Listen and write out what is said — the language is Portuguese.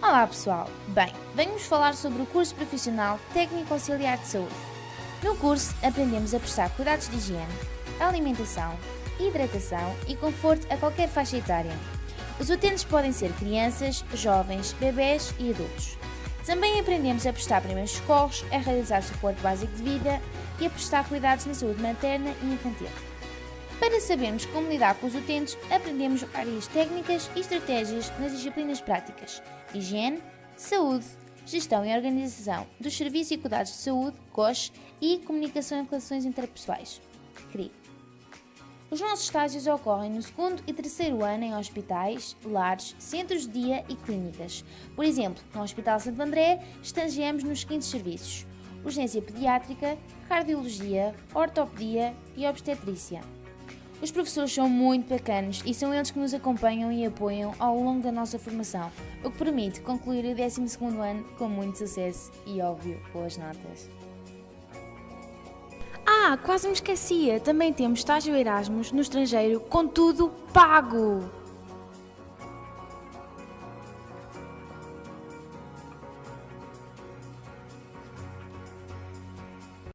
Olá pessoal! Bem, venho-vos falar sobre o curso profissional Técnico Auxiliar de Saúde. No curso aprendemos a prestar cuidados de higiene, alimentação, hidratação e conforto a qualquer faixa etária. Os utentes podem ser crianças, jovens, bebés e adultos. Também aprendemos a prestar primeiros socorros, a realizar suporte básico de vida e a prestar cuidados na saúde materna e infantil. Para sabermos como lidar com os utentes, aprendemos várias técnicas e estratégias nas disciplinas práticas: higiene, saúde, gestão e organização dos serviços e cuidados de saúde, COS, e comunicação e relações interpessoais, CRI. Os nossos estágios ocorrem no segundo e terceiro ano em hospitais, lares, centros de dia e clínicas. Por exemplo, no Hospital Santo André, estagiamos nos seguintes serviços: urgência pediátrica, cardiologia, ortopedia e obstetrícia. Os professores são muito bacanas e são eles que nos acompanham e apoiam ao longo da nossa formação, o que permite concluir o 12º ano com muito sucesso e, óbvio, boas notas. Ah, quase me esquecia, também temos estágio Erasmus no estrangeiro com tudo pago!